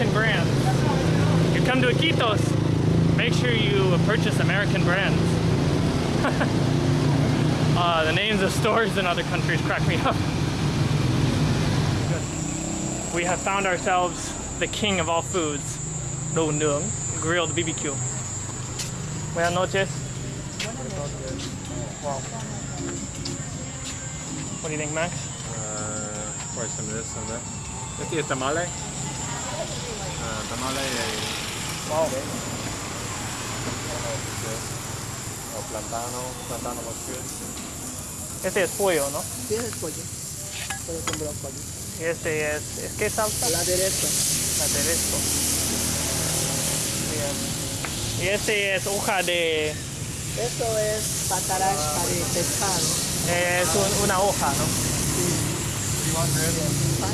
American brands. You come to Iquitos, make sure you purchase American brands. uh, the names of stores in other countries crack me up. We have found ourselves the king of all foods, Nướng, grilled BBQ. Buenas noches. Wow. What do you think, Max? Uh, some of this, some of that. Es tamale. Tamale y Wow. o plantano, plantano was good. Este es pollo, ¿no? Sí, es pollo. Pollo con brócoli. Y este es, ¿es qué salsa? El aderezo. aderezo. Bien. Y este es hoja de... Esto es patarash para pescado. Es un- una hoja, ¿no?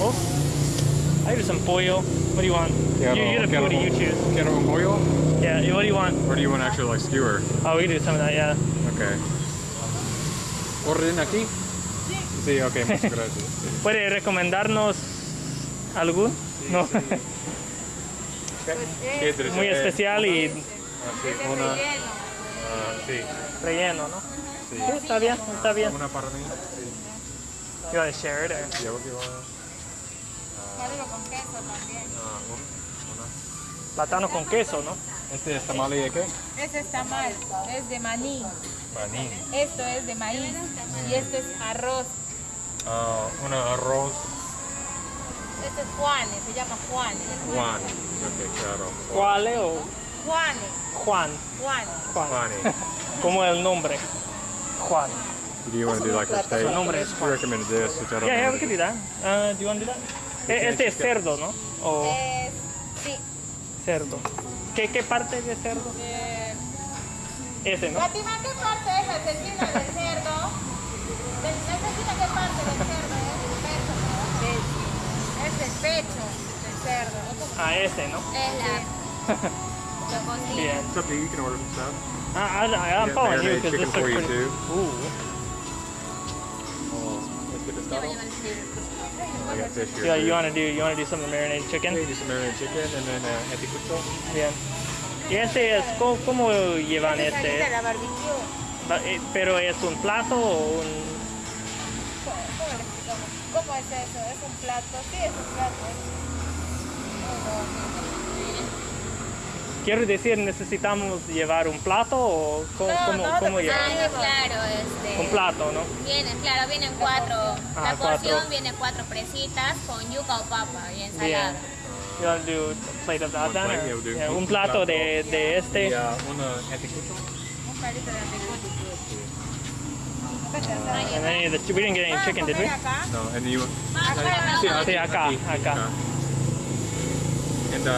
Oh. I do some pollo. What do you want? You, you're the quiero, foodie, you choose. quiero un pollo? Yeah, what do you want? Or do you want actually like skewer? Oh, we can do some of that, yeah. Okay. ¿Orden aquí? Sí, ok, muchas gracias. Sí. ¿Puede recomendarnos algún? No. ¿Qué te Muy desea? especial y Ah, sí, una, ah, sí, relleno, ¿no? sí. Sí, está bien, está bien. Una para mí. Sí. You want to share it or? Yeah, do you want? Algo con queso también. Ah, un- una. Plátano con queso, ¿no? Este es tamale de qué? Ese está mal, es de maní. Maní. Esto es de maíz y este es arroz. Ah, una arroz Este es Juanes, se llama Juanes. Juan. Ok, claro. ¿Cuál o Juanes, Juan? Juanes. Juan. Juani. Como el nombre. Juan. Do you want to do like a steak? Su nombre es Juan. this, Yeah, we can do that. Uh, do you want to do that? Eh, Este es cerdo, ¿no? O Es, sí, cerdo. ¿Qué, ¿Qué parte de cerdo? eh, Ese, ¿no? Fátima, ¿qué parte es la cecina del cerdo? ¿De- ¿La qué parte del cerdo es? El pecho, ¿no? Es el pecho del cerdo. Ah, ese, ¿no? Es la... Bien. To you. Can order some stuff. I, I, I'm Yeah, following you because this you, pretty... too. Este pescado. I got fish here. Yeah, too. you want to do you want to do some marinated Yeah, chicken? do some marinated chicken and then uh, anticucho. Bien. Y este es ¿cómo, cómo llevan este? es la barbecue. Va- eh, Pero es un plato o un. ¿Cómo es eso? ¿Es un plato? Sí, es un plato. Quiero decir, necesitamos llevar un plato o cómo, No, cómo, no, cómo llevar? Ah, claro, este. Un plato, ¿no? Vienen, claro, vienen cuatro. Ah, la porción cuatro. viene cuatro presitas con yuca o papa y Bien. ensalada. You want to do a plate of that then? or- do yeah, un un plato plato. de, de este. Y uh, anticucho. Un de anticucho. And then the, we didn't get any chicken, did we? No, and you. Acá, Sí, acá. Sí, acá, acá. And uh,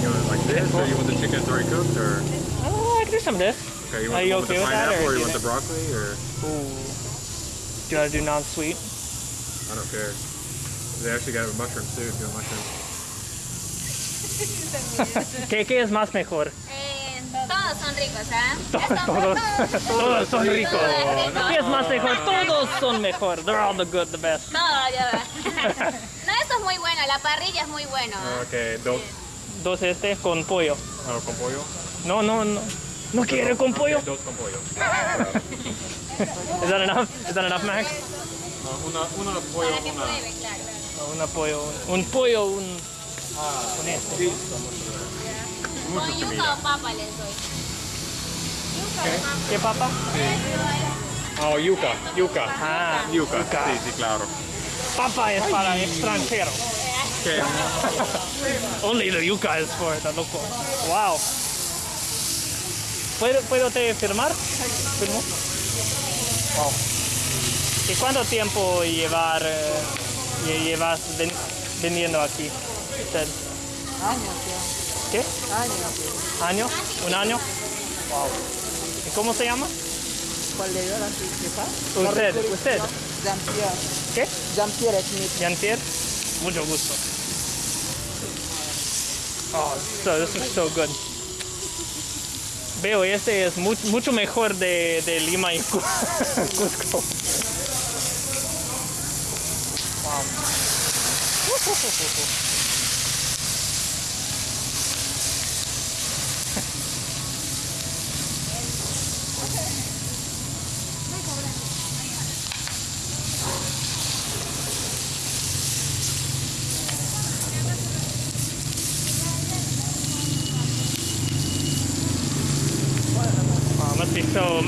you want it like this, or you want the chicken already cooked, or Oh, I can do some of this. okay, you Are want you the with the with that, pineapple, or or you want you- the broccoli, or Ooh. Do you want to do non-sweet? I don't care. They actually got mushrooms too. If you want mushrooms. ¿Qué, ¿Qué es más mejor? Eh, todos son ricos, ¿ah? Todos, todos son ricos. Todo es rico. ¿Qué es más mejor? Todos son mejor. They're all the good, the best. Todo lleva. no, esto es muy bueno, la parrilla es muy bueno. ¿ah? Okay, dos Dos este con pollo. ah, con pollo. No, no, no. No quiere con pollo. Dos con pollo. Is that enough? Is that enough, Max? Ah, una, una pollo, Para que una. pruebe, claro. Un pollo, un, un pollo, un... con este. Sí. Con yuca comida. o papa les doy. ¿Qué papa? Oh, yuca, yuca. Ah, Yuca. yuca. Sí, sí, claro. Papa es para extranjero. Okay. Only the yuca is for the local. Wow. ¿Puedo, ¿Puedo te firmar? ¿Firmo? Wow. ¿Y cuánto tiempo llevar, eh, lle- llevas ven- vendiendo aquí? Usted? Años ¿Qué? ya. Años. ¿Año? ¿Un año? Wow. ¿Y cómo se llama? ¿Cuál de ellos? Usted, usted. Jean-Pierre. ¿Qué? Jean-Pierre Smith. Jean-Pierre? Mucho gusto. Oh, so, this is so good. Veo, este es mu- mucho mejor de, de Lima y Cu- Cusco. Wow.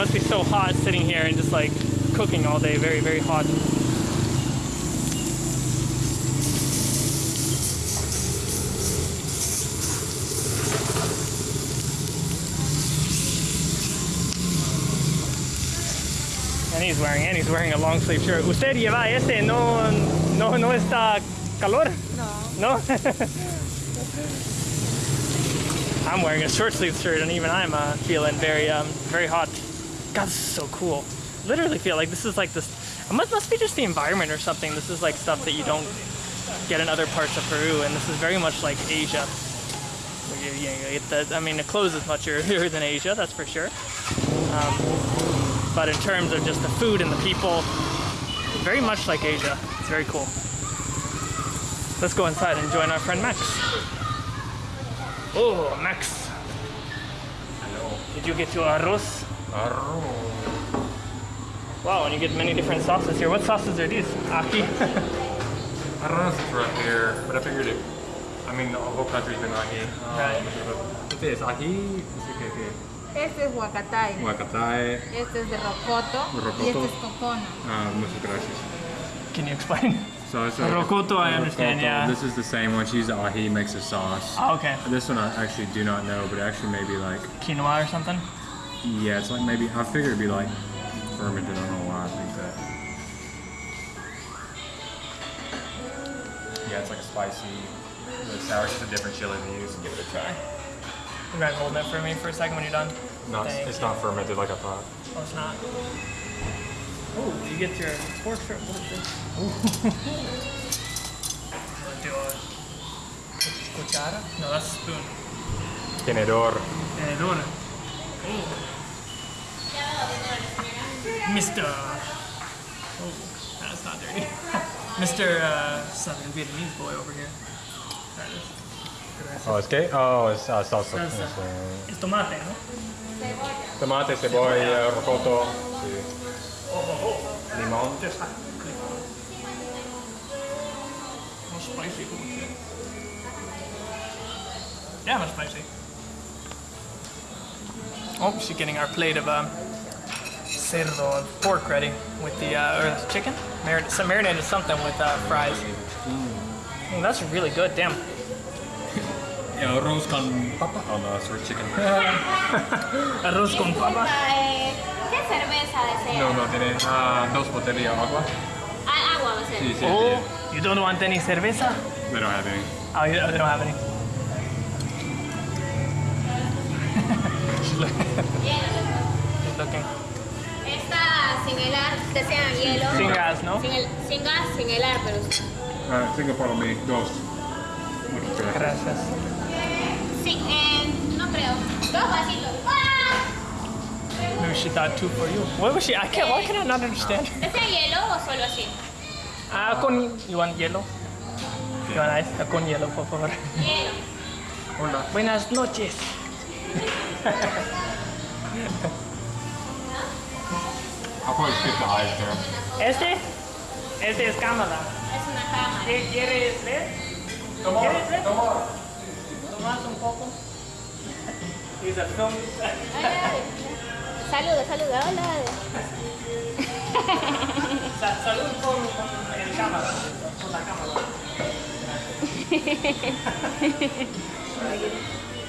Must be so hot sitting here and just like cooking all day. Very very hot. And he's wearing and he's wearing a long sleeve shirt. ¿Usted lleva este? No no no está calor? No. No? I'm wearing a short sleeve shirt and even I'm uh, feeling very um, very hot. God, this is so cool. Literally feel like this is like this. It must, must be just the environment or something. This is like stuff that you don't get in other parts of Peru, and this is very much like Asia. You- you- you get the- I mean, the clothes is much earlier than Asia, that's for sure. Um, but in terms of just the food and the people, very much like Asia. It's very cool. Let's go inside and join our friend Max. Oh, Max. Hello. Did you get your arroz? Wow, and you get many different sauces here. What sauces are these? Aki. I don't know if it's right here, but I figured it. I mean, the whole country's been ají. Um, Right. Este es ají. Este que que. Este es huacatay, Huacatay. este es de rocoto, Rocoto. y este es cocona. Uh, muchas gracias. Can you explain? So it's a, Rocoto, I a understand, rocoto. yeah. This is the same one. She used the ají, makes a sauce. Oh, okay. This one I actually do not know, but actually maybe like Quinoa or something? Yeah, it's like maybe I figured it'd be like fermented. I don't know why I think that. Yeah, it's like a spicy, the sour. It's a different chili they use. And give it a try. You mind holding it for me for a second when you're done? Not, Thank it's not fermented like I thought. Oh, it's not. Oh, you get your fork for what is this? Do a cuchara? No, that's a spoon. Tenedor. Tenedor. Oh. Mr. Oh, that's not dirty. Mr. Uh, Southern Vietnamese boy over here. Oh, it's que? Oh, it's uh, salsa. Salsa. It's, uh, It's tomate, no? tomate, cebolla, rocoto, sí. Oh, oh, oh. limón. More spicy. Yeah, more spicy. Oh, she's getting our plate of um, cerdo of pork ready with the uh, or chicken. Marin- some marinated something with uh, fries. Mm, that's really good. Damn. Yeah, arroz con papa. Oh no, it's for chicken. Arroz con papa. Eh, ¿Qué cerveza desea? no, no, tiene ah, dos botellas de agua. Ah, agua va a. Sí, sí, Oh, sí. you don't want any cerveza? We don't have any. Oh, you, they don't have any. She's looking. Esta sin helar, desean hielo. Sin gas, ¿no? Sin, el, sin gas, sin helar, pero Uh, tengo para mí dos. Muchas gracias. Gracias. sí, eh, no creo. Dos vasitos. ¡Ah! Maybe she thought two for you. What was she? I can't. Why can I not understand? ¿Desea hielo o solo así? Ah, con. You want yellow? You want ice? Ah, con hielo, por favor. Hielo. Hola. Buenas noches. Este, este es cámara. Es una cámara. ¿Qué quieres ver? On, ¿Quieres ver? come on. Tomas un poco. A film. Saluda, saluda. Hola. Sa- Salud con, con el cámara. Con la cámara.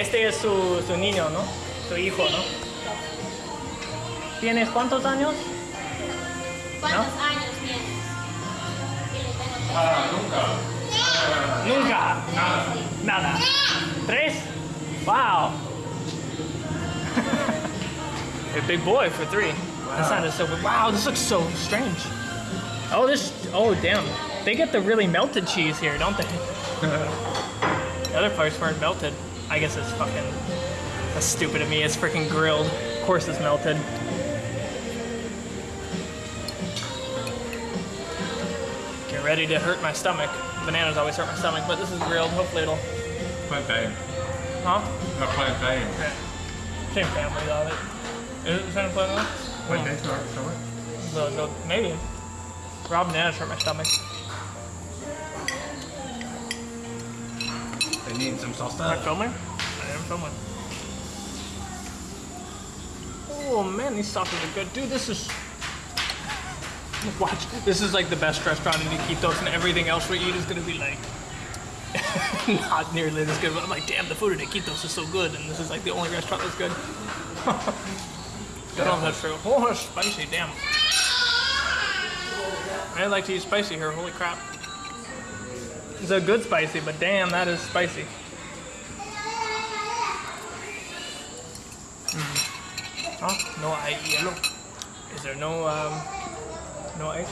Este es su, su niño, ¿no? Su hijo, ¿no? ¿Tienes cuántos años? ¿Cuántos años tienes? Ah, nunca. Nada. Nada. ¿Tres? Wow. A big boy for three. That sounded so Wow, this looks so strange. Oh, this. Oh, damn. They get the really melted cheese here, don't they? the other parts weren't melted. I guess it's fucking. That's stupid of me. It's freaking grilled. Of course it's melted. Get ready to hurt my stomach. Bananas always hurt my stomach, but this is grilled. Hopefully it'll. Plantain. Huh? No, plantain. Yeah. Same family of it. Is it the same family? Plantain, sorry, sorry. The, the, maybe. Raw bananas hurt my stomach. They need some salsa. Am I filming? I am filming. Oh man, these sauces are good. Dude, this is. Watch. This is like the best restaurant in Iquitos, and everything else we eat is gonna be like. not nearly as good. But I'm like, damn, the food in Iquitos is so good, and this is like the only restaurant that's good. Oh, good on that true. Oh, that's spicy, damn. I like to eat spicy here, holy crap. It's a good spicy, but damn, that is spicy. Mm. No hay hielo. Is there no, um, no ice?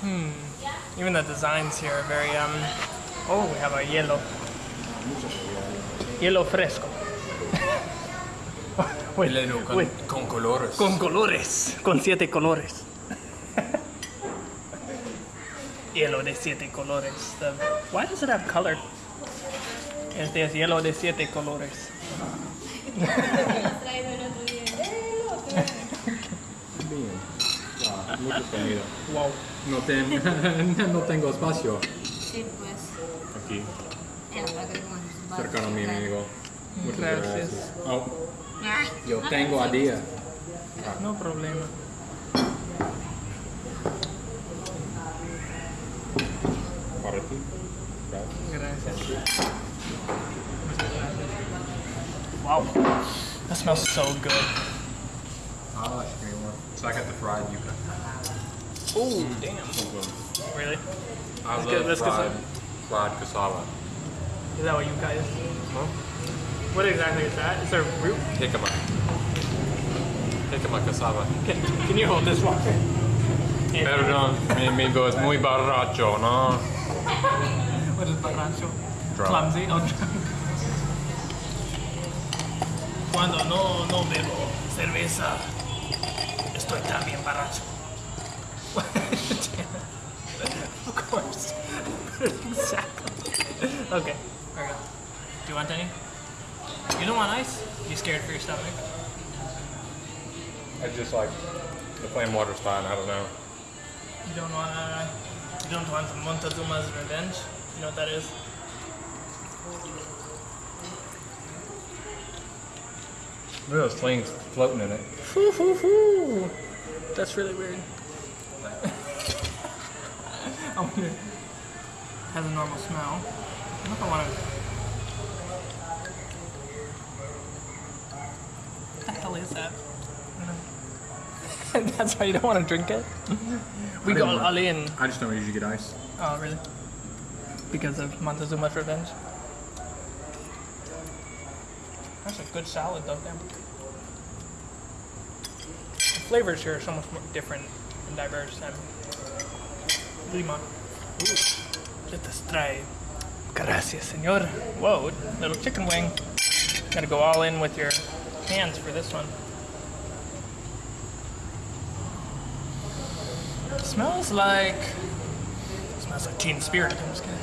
Hmm. Even the designs here are very, um, oh, we have a yellow. Yellow fresco. Wait, wait. con colores. Con colores. Con siete colores. hielo de siete colores. The- why does it have color? Este es hielo de siete colores. Bien. Wow, mucho comida. Wow. No, ten- no tengo espacio Sí, pues. aquí, cercano a mi amigo. Muchas Gracias. gracias. Oh, ah. yo no tengo a día. Ah. No problema. Para ti. Gracias. Gracias. Wow. That smells so good. Ah, I like green one. So I got the fried yuca. Oh, damn. Really? I Let's love get- let's fried, fried cassava. Is that what you guys? What exactly is that? Is there a root? Jicama. Jicama cassava. Can, can you hold this one? Perdón, mi amigo es muy borracho, ¿no? What is borracho? Drunk. Clumsy? Oh, drunk. Cuando no, no bebo cerveza, estoy también borracho. of course. exactly. Okay, there we go. Do you want any? You don't want ice? You scared for your stomach? I just like the plain water's fine. I don't know. You don't want uh, you don't want Montezuma's Revenge? You know what that is? Look at those things floating in it. Foo, foo, foo. That's really weird. I wonder. Has a normal smell. I don't know if I want to. That's why you don't want to drink it. We I go didn't all in. I just don't usually get ice. Oh, really? Because of Montezuma's Revenge? That's a good salad, though, damn. The flavors here are so much more different and diverse than Lima. Ooh. Let us try. Gracias, senor. Whoa, little chicken wing. Gotta go all in with your hands for this one. Smells like It Smells like Teen Spirit. I'm just kidding.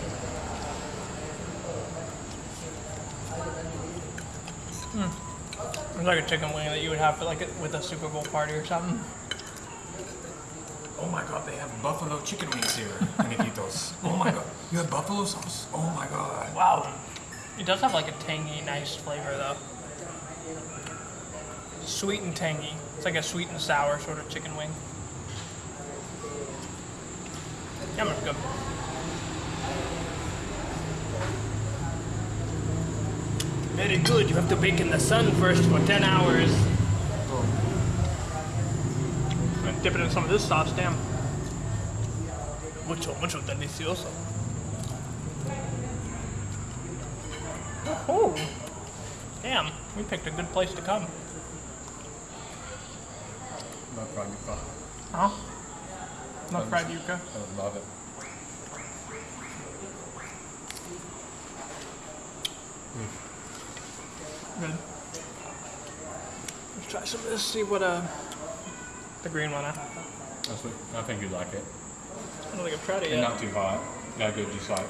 Hmm. It's like a chicken wing that you would have for like a, with a Super Bowl party or something. Oh my god, they have buffalo chicken wings here in Iquitos. Oh my god, you have buffalo sauce? Oh my god. Wow. It does have like a tangy, nice flavor though. Sweet and tangy. It's like a sweet and sour sort of chicken wing. It's good. Very good. You have to bake in the sun first for 10 hours. And dip it in some of this sauce, damn. Mucho, mucho delicioso. Oh, damn. We picked a good place to come. Not. Huh? Not fried yuca. I love it. Good. Let's try some of this, see what, uh, the green one, huh? That's what, I think you'd like it. I don't think I've tried it And yet. not too hot. Not good, just like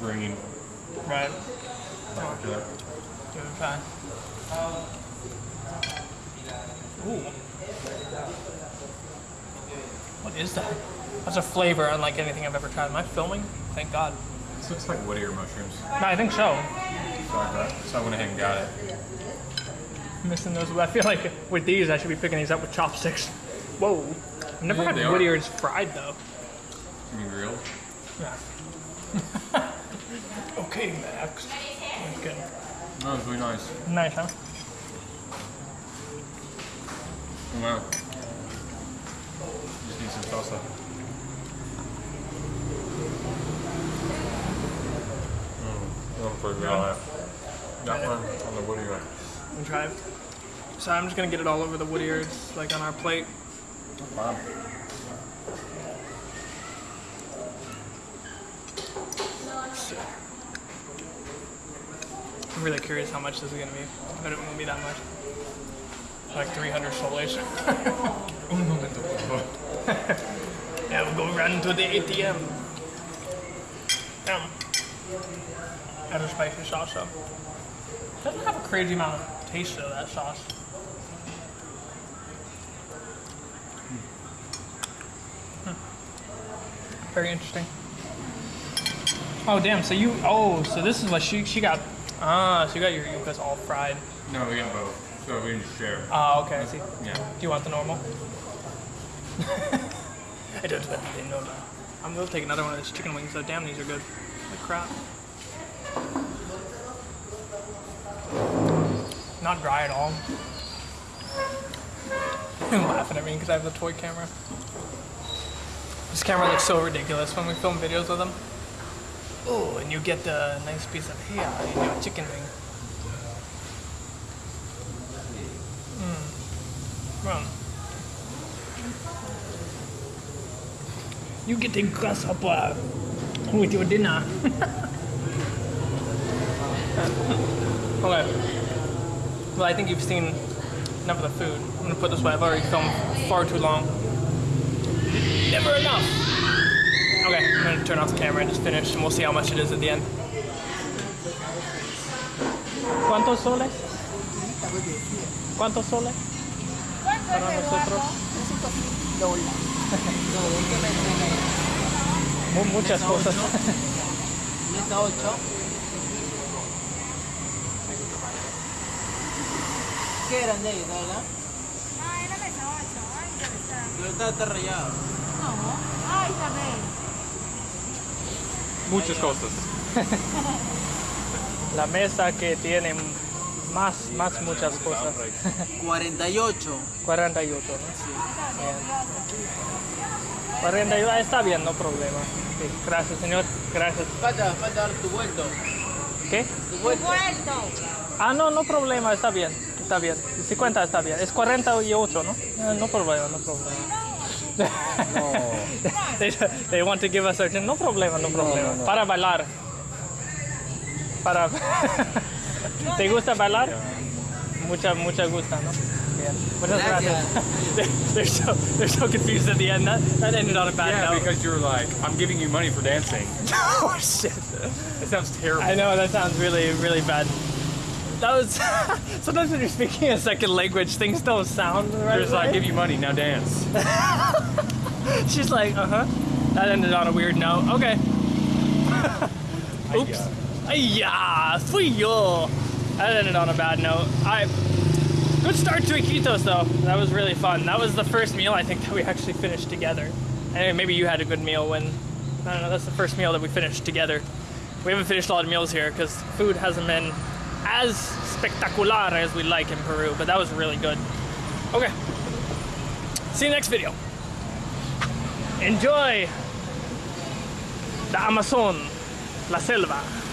green. Right. Like that. Give it a try. Ooh. Is that? That's a flavor unlike anything I've ever tried. Am I filming? Thank God. This looks like wood ear mushrooms. No, I think so. So I, got, so I went ahead and got it. missing those. I feel like with these, I should be picking these up with chopsticks. Whoa. I've never Yeah, had are. wood ears fried though. You mean grilled? Yeah. okay, Max. That's good. No, it's really nice. Nice, huh? Wow. Just need some salsa. Mm, I'm pretty good on that. That one on the wood ear. Let me try it. So I'm just gonna get it all over the wood ears, like on our plate. Wow. I'm really curious how much this is gonna be. I bet it won't be that much. Like 300 soles. Momento, por favor. yeah, we'll go run to the ATM. Damn. Add a spicy sauce up. Doesn't have a crazy amount of taste though, that sauce. Hmm. Very interesting. Oh damn, so you oh, so this is what she she got ah, so you got your yuccas all fried. No, we got both. So we can share. Ah, okay, I see. Yeah. Do you want the normal? I don't want the normal. I'm gonna take another one of these chicken wings though. Damn, these are good. Holy crap. Not dry at all. You're laughing at me because I have the toy camera. This camera looks so ridiculous when we film videos with them. Oh, and you get a nice piece of hair in your chicken wing. You get a grasshopper uh, with your dinner. okay. Well, I think you've seen enough of the food. I'm gonna put this way. I've already filmed far too long. Never enough. Okay, I'm gonna turn off the camera and just finish, and we'll see how much it is at the end. ¿Cuántos soles? ¿Cuántos soles? Para nosotros. Mu- Muchas cosas. Mesa 8. ¿Qué eran de ellos, verdad? Ah, era mesa 8. Ay, interesante. Pero está, está rayado. No. Ay, también. Muchas cosas. La mesa que tiene más, más muchas cosas. 48. 48, ¿no? Bien. 48, ah, está bien, no problema. Sí, gracias, señor. Gracias. Falta, falta dar tu vuelto. ¿Qué? Tu vuelto. Ah, no, no problema, está bien. Está bien. 50 está bien. Es 48, ¿no? Eh, no problema, no problema. they, they want to give us a no problema, no problema. Para bailar. Para. ¿Te gusta bailar? Mucha, mucha gusta, ¿no? Bien. Muchas gracias. They're so they're so confused at the end. That, that ended on a bad Yeah, note. because you're like, I'm giving you money for dancing. oh shit. It sounds terrible. I know that sounds really, really bad. That was sometimes when you're speaking a second language, things don't sound right. There's like, give you money, now dance. She's like, uh huh. That ended on a weird note. Okay. Oops. Ay-ya, fui yo. That ended on a bad note. Alright. Good start to Iquitos though. That was really fun. That was the first meal I think that we actually finished together. And maybe you had a good meal when, I don't know, that's the first meal that we finished together. We haven't finished a lot of meals here because food hasn't been as spectacular as we like in Peru, but that was really good. Okay. See you next video. Enjoy the Amazon, la selva.